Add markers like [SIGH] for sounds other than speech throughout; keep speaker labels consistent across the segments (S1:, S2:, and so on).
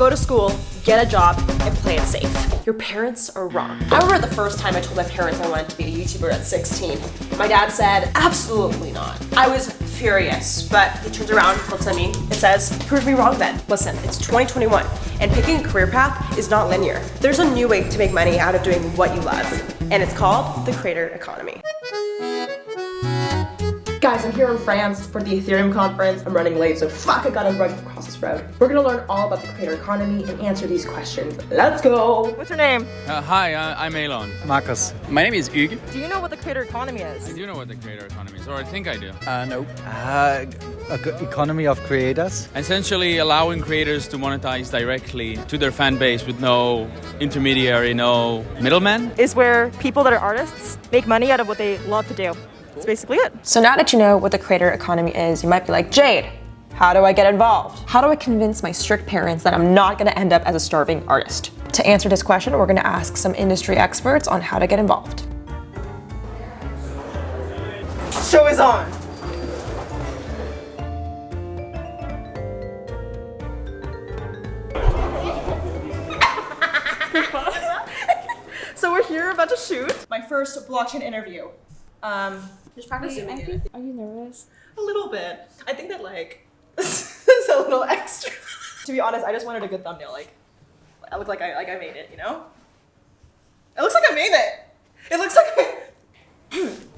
S1: go to school, get a job, and play it safe. Your parents are wrong. I remember the first time I told my parents I wanted to be a YouTuber at 16. My dad said, absolutely not. I was furious, but he turns around, looks at me, and says, prove me wrong then. Listen, it's 2021, and picking a career path is not linear. There's a new way to make money out of doing what you love, and it's called the creator economy. Guys, I'm here in France for the Ethereum conference. I'm running late, so fuck, I gotta run across this road. We're gonna learn all about the creator economy and answer these questions. Let's go! What's your name?
S2: Uh, hi, uh, I'm Elon.
S3: Marcus.
S2: My name is Hugo.
S1: Do you know what the creator economy is?
S2: I do know what the creator economy is, or I think I do.
S3: Uh, no. Uh, economy of creators.
S2: Essentially allowing creators to monetize directly to their fan base with no intermediary, no middleman.
S1: Is where people that are artists make money out of what they love to do. That's basically it.
S4: So now that you know what the creator economy is, you might be like, Jade, how do I get involved? How do I convince my strict parents that I'm not gonna end up as a starving artist? To answer this question, we're gonna ask some industry experts on how to get involved.
S1: Show is on. [LAUGHS] so we're here about to shoot my first blockchain interview. Um, just practicing
S5: Are you, are you nervous?
S1: A little bit. I think that like [LAUGHS] this a little extra. [LAUGHS] to be honest, I just wanted a good thumbnail. Like, I look like I like I made it. You know? It looks like I made it. It looks like I. [CLEARS THROAT]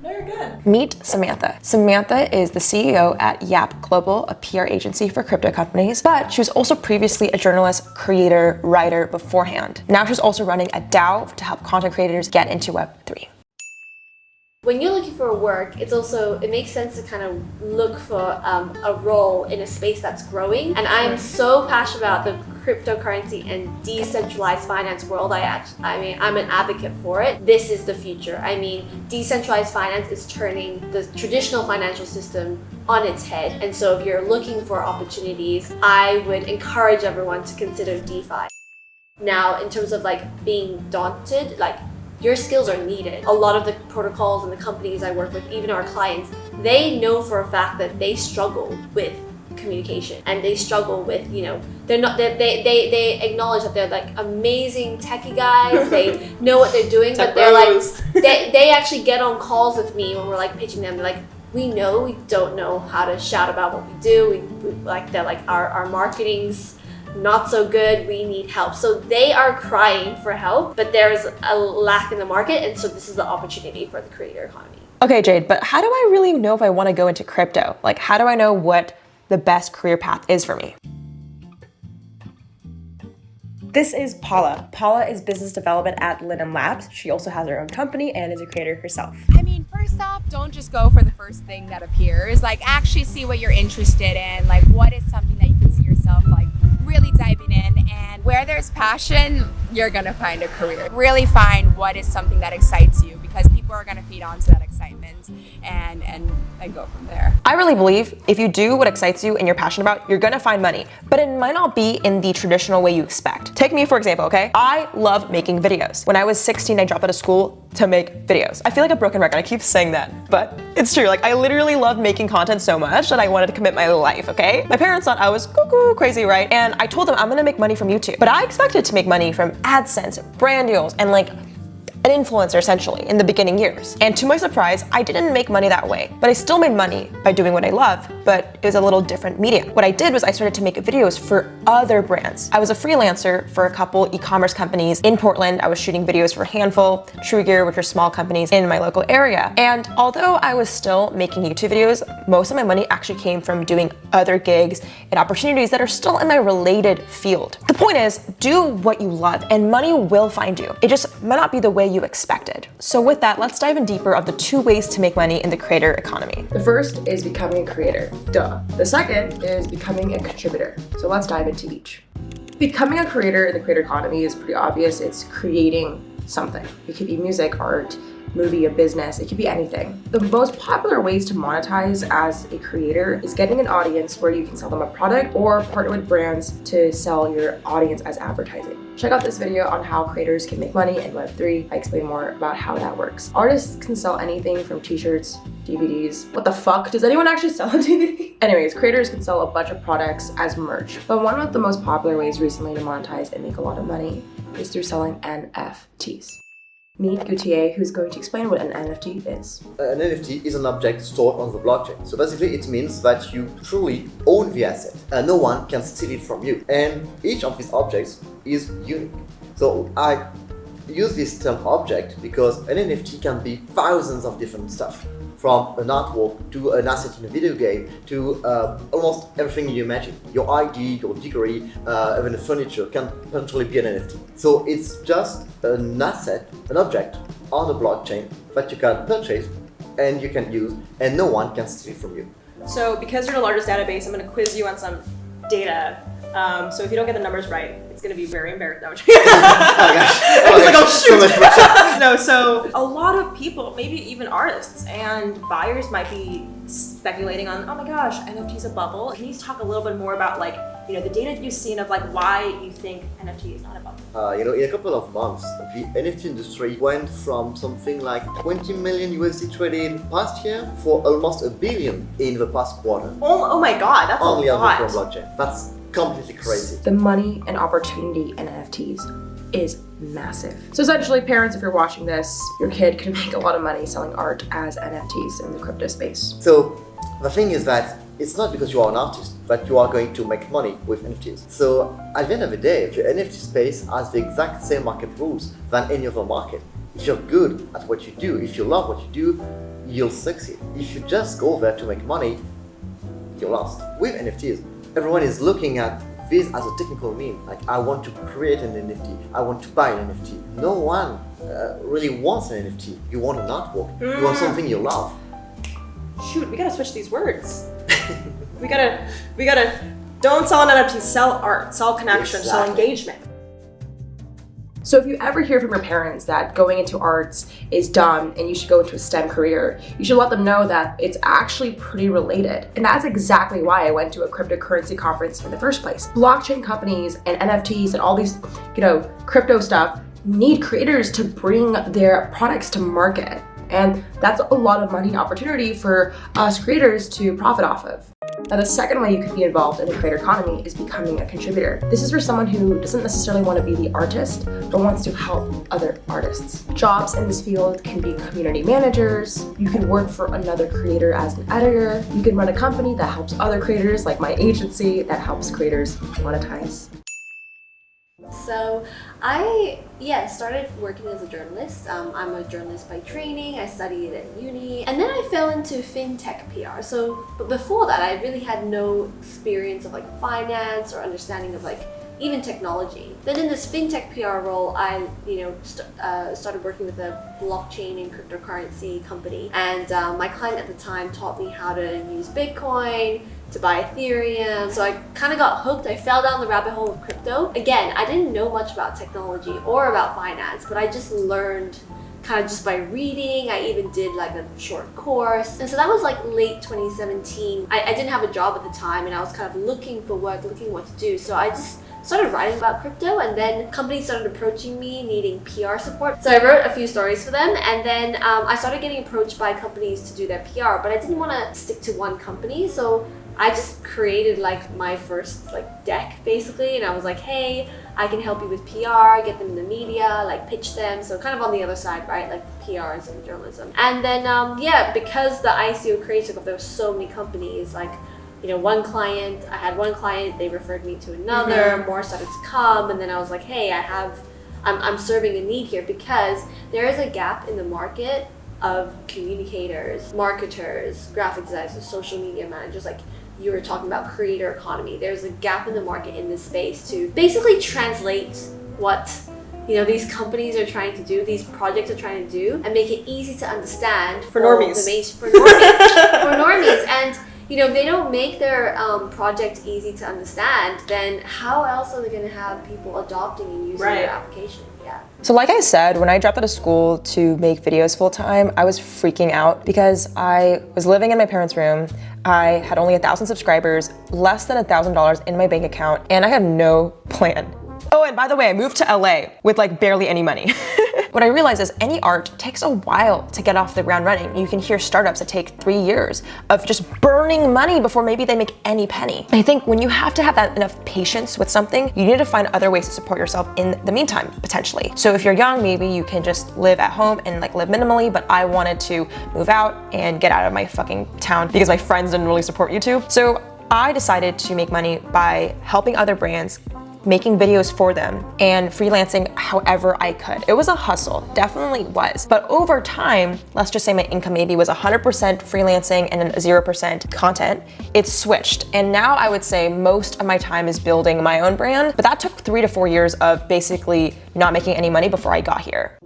S1: No, you're good.
S4: Meet Samantha. Samantha is the CEO at Yap Global, a PR agency for crypto companies, but she was also previously a journalist, creator, writer beforehand. Now she's also running a DAO to help content creators get into Web3
S5: when you're looking for work, it's also, it makes sense to kind of look for um, a role in a space that's growing. And I'm so passionate about the cryptocurrency and decentralized finance world. I actually, I mean, I'm an advocate for it. This is the future. I mean, decentralized finance is turning the traditional financial system on its head. And so if you're looking for opportunities, I would encourage everyone to consider DeFi. Now, in terms of like being daunted, like your skills are needed. A lot of the protocols and the companies I work with, even our clients, they know for a fact that they struggle with communication and they struggle with you know they're not they they, they, they acknowledge that they're like amazing techie guys they [LAUGHS] know what they're doing but they're like [LAUGHS] they, they actually get on calls with me when we're like pitching them they're like we know we don't know how to shout about what we do we, we like they're like our, our marketing's not so good, we need help. So they are crying for help, but there is a lack in the market. And so this is the opportunity for the creator economy.
S4: Okay, Jade, but how do I really know if I want to go into crypto? Like, how do I know what the best career path is for me? This is Paula. Paula is business development at Linum Labs. She also has her own company and is a creator herself.
S6: I mean, first off, don't just go for the first thing that appears. Like, actually see what you're interested in. Like, what is something that you can see yourself like really diving in and where there's passion, you're gonna find a career. Really find what is something that excites you because people are gonna feed onto that excitement and, and, and go from there.
S4: I really believe if you do what excites you and you're passionate about, you're gonna find money, but it might not be in the traditional way you expect. Take me for example, okay? I love making videos. When I was 16, I dropped out of school to make videos. I feel like a broken record, I keep saying that, but it's true. Like I literally love making content so much that I wanted to commit my life, okay? My parents thought I was cuckoo crazy, right? And I told them I'm gonna make money from YouTube. But I expected to make money from AdSense, brand deals, and like an influencer essentially in the beginning years. And to my surprise, I didn't make money that way, but I still made money by doing what I love, but it was a little different medium. What I did was I started to make videos for other brands. I was a freelancer for a couple e-commerce companies in Portland. I was shooting videos for a Handful, True Gear, which are small companies in my local area. And although I was still making YouTube videos, most of my money actually came from doing other gigs and opportunities that are still in my related field. The point is, do what you love and money will find you. It just might not be the way you expected. So with that, let's dive in deeper of the two ways to make money in the creator economy.
S1: The first is becoming a creator, duh. The second is becoming a contributor. So let's dive into each. Becoming a creator in the creator economy is pretty obvious. It's creating something. It could be music, art, movie, a business, it could be anything. The most popular ways to monetize as a creator is getting an audience where you can sell them a product or partner with brands to sell your audience as advertising.
S4: Check out this video on how creators can make money in Web3. I explain more about how that works. Artists can sell anything from t-shirts, DVDs. What the fuck? Does anyone actually sell [LAUGHS] a DVD? Anyways, creators can sell a bunch of products as merch. But one of the most popular ways recently to monetize and make a lot of money is through selling NFTs. Meet Gauthier, who's going to explain what an NFT is.
S7: An NFT is an object stored on the blockchain. So basically it means that you truly own the asset and no one can steal it from you. And each of these objects is unique. So I use this term object because an NFT can be thousands of different stuff from an artwork to an asset in a video game to uh, almost everything you imagine. Your ID, your degree, uh, even the furniture can potentially be an NFT. So it's just an asset, an object on the blockchain that you can purchase and you can use and no one can steal from you.
S1: So because you're the largest database, I'm going to quiz you on some data. Um, so if you don't get the numbers right, it's going to be very embarrassing. No, I'm. [LAUGHS] I was like, oh shoot. [LAUGHS] no, so a lot of people, maybe even artists and buyers might be speculating on, oh my gosh, NFT's a bubble. Can you talk a little bit more about like, you know, the data you've seen of like why you think NFT is not a bubble?
S7: Uh, you know, in a couple of months, the NFT industry went from something like 20 million USD traded past year for almost a billion in the past quarter.
S1: Oh, oh my god, that's
S7: Only
S1: a
S7: on
S1: lot.
S7: the blockchain. That's completely crazy.
S4: The money and opportunity in NFTs is massive. So essentially, parents, if you're watching this, your kid can [LAUGHS] make a lot of money selling art as NFTs in the crypto space.
S7: So the thing is that it's not because you are an artist that you are going to make money with NFTs. So at the end of the day, the NFT space has the exact same market rules than any other market. If you're good at what you do, if you love what you do, you'll succeed. If you just go there to make money, you're lost. With NFTs, everyone is looking at this as a technical meme. Like, I want to create an NFT, I want to buy an NFT. No one uh, really wants an NFT. You want an artwork, you want something you love.
S1: Shoot, we gotta switch these words. we gotta, we gotta, don't sell an NFT, sell art, sell connection, sell engagement.
S4: So if you ever hear from your parents that going into arts is dumb and you should go into a STEM career, you should let them know that it's actually pretty related. And that's exactly why I went to a cryptocurrency conference in the first place. Blockchain companies and NFTs and all these, you know, crypto stuff need creators to bring their products to market. And that's a lot of money and opportunity for us creators to profit off of. Now, the second way you could be involved in the creator economy is becoming a contributor. This is for someone who doesn't necessarily want to be the artist, but wants to help other artists. Jobs in this field can be community managers, you can work for another creator as an editor, you can run a company that helps other creators, like my agency that helps creators monetize.
S5: So I, yeah, started working as a journalist. Um, I'm a journalist by training. I studied at uni. And then I fell into fintech PR. So, but before that, I really had no experience of like finance or understanding of like even technology. Then in this fintech PR role, I, you know, st uh, started working with a blockchain and cryptocurrency company. And um, my client at the time taught me how to use Bitcoin, to buy Ethereum. So I kind of got hooked. I fell down the rabbit hole of crypto. Again, I didn't know much about technology or about finance, but I just learned kind of just by reading. I even did like a short course. And so that was like late 2017. I, I didn't have a job at the time and I was kind of looking for work, looking what to do. So I just started writing about crypto and then companies started approaching me needing PR support. So I wrote a few stories for them and then um, I started getting approached by companies to do their PR, but I didn't want to stick to one company. So I just created like my first like deck basically and I was like, hey, I can help you with PR, get them in the media, like pitch them. So kind of on the other side, right? Like PR instead of journalism. And then um, yeah, because the ICO took off, there were so many companies like you know, one client, I had one client, they referred me to another, more started to come, and then I was like, hey, I have, I'm, I'm serving a need here because there is a gap in the market of communicators, marketers, graphic designers, social media managers, like you were talking about creator economy. There's a gap in the market in this space to basically translate what you know these companies are trying to do, these projects are trying to do, and make it easy to understand
S1: For normies.
S5: The main, for normies, for normies, [LAUGHS] and you know, if they don't make their um, project easy to understand, then how else are they going to have people adopting and using
S1: Right.
S5: their application? Yeah.
S4: So like I said, when I dropped out of school to make videos full time, I was freaking out because I was living in my parents' room. I had only a thousand subscribers, less than a thousand dollars in my bank account, and I had no plan Oh, and by the way, I moved to LA with like barely any money. [LAUGHS] what I realized is any art takes a while to get off the ground running. You can hear startups that take three years of just burning money before maybe they make any penny. I think when you have to have that enough patience with something, you need to find other ways to support yourself in the meantime, potentially. So if you're young, maybe you can just live at home and like live minimally, but I wanted to move out and get out of my fucking town because my friends didn't really support YouTube. So I decided to make money by helping other brands making videos for them and freelancing however I could. It was a hustle, definitely was. But over time, let's just say my income maybe was 100% freelancing and 0% content, it switched. And now I would say most of my time is building my own brand, but that took three to four years of basically not making any money before I got here.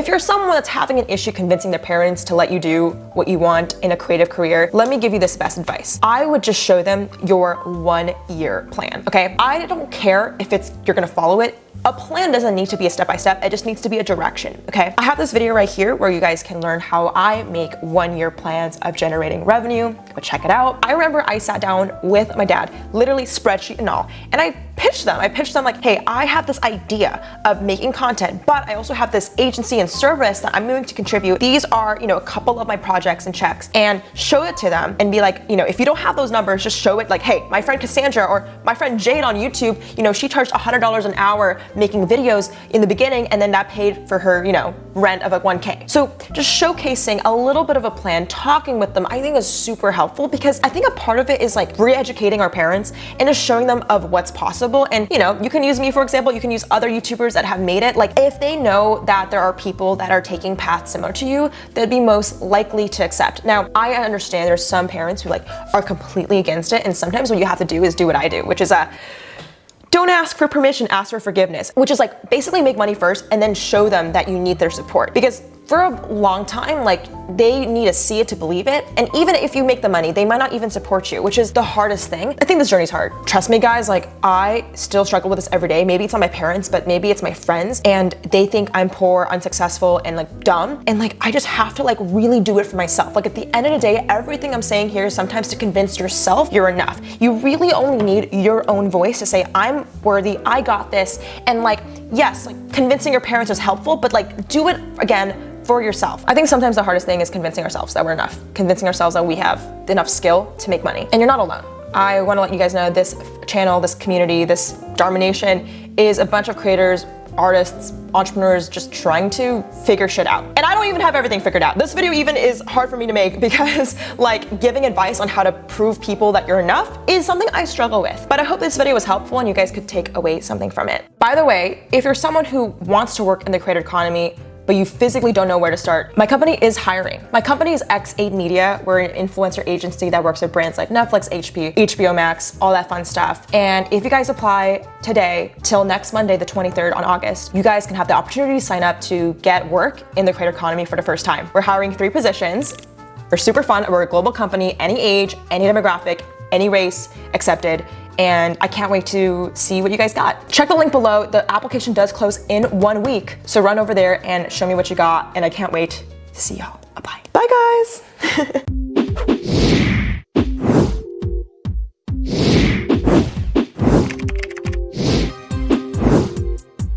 S4: If you're someone that's having an issue convincing their parents to let you do what you want in a creative career, let me give you this best advice. I would just show them your one year plan, okay? I don't care if it's you're gonna follow it a plan doesn't need to be a step-by-step, -step, it just needs to be a direction, okay? I have this video right here where you guys can learn how I make one-year plans of generating revenue. Go check it out. I remember I sat down with my dad, literally spreadsheet and all, and I pitched them. I pitched them like, hey, I have this idea of making content, but I also have this agency and service that I'm going to contribute. These are, you know, a couple of my projects and checks and show it to them and be like, you know, if you don't have those numbers, just show it like, hey, my friend Cassandra or my friend Jade on YouTube, you know, she charged $100 an hour making videos in the beginning and then that paid for her, you know, rent of like 1K. So just showcasing a little bit of a plan, talking with them, I think is super helpful because I think a part of it is like re-educating our parents and just showing them of what's possible. And you know, you can use me for example, you can use other YouTubers that have made it. Like if they know that there are people that are taking paths similar to you, they'd be most likely to accept. Now, I understand there's some parents who like are completely against it and sometimes what you have to do is do what I do, which is a uh, don't ask for permission, ask for forgiveness, which is like basically make money first and then show them that you need their support. Because for a long time, like they need to see it to believe it. And even if you make the money, they might not even support you, which is the hardest thing. I think this journey's hard. Trust me guys, like I still struggle with this every day. Maybe it's not my parents, but maybe it's my friends and they think I'm poor, unsuccessful, and like dumb. And like, I just have to like really do it for myself. Like at the end of the day, everything I'm saying here is sometimes to convince yourself you're enough. You really only need your own voice to say, I'm worthy, I got this. And like, yes, like convincing your parents is helpful, but like do it again for yourself. I think sometimes the hardest thing is convincing ourselves that we're enough, convincing ourselves that we have enough skill to make money. And you're not alone. I want to let you guys know this channel, this community, this Dharma Nation is a bunch of creators, artists, entrepreneurs just trying to figure shit out. And I don't even have everything figured out. This video even is hard for me to make [LAUGHS] because like giving advice on how to prove people that you're enough is something I struggle with. But I hope this video was helpful and you guys could take away something from it. By the way, if you're someone who wants to work in the creator economy, but you physically don't know where to start. My company is hiring. My company is X8 Media. We're an influencer agency that works with brands like Netflix, HP, HBO Max, all that fun stuff. And if you guys apply today till next Monday, the 23rd on August, you guys can have the opportunity to sign up to get work in the creator economy for the first time. We're hiring three positions. We're super fun. We're a global company, any age, any demographic, any race accepted and I can't wait to see what you guys got. Check the link below. The application does close in one week, so run over there and show me what you got, and I can't wait to see y'all. Bye. Bye, guys. [LAUGHS]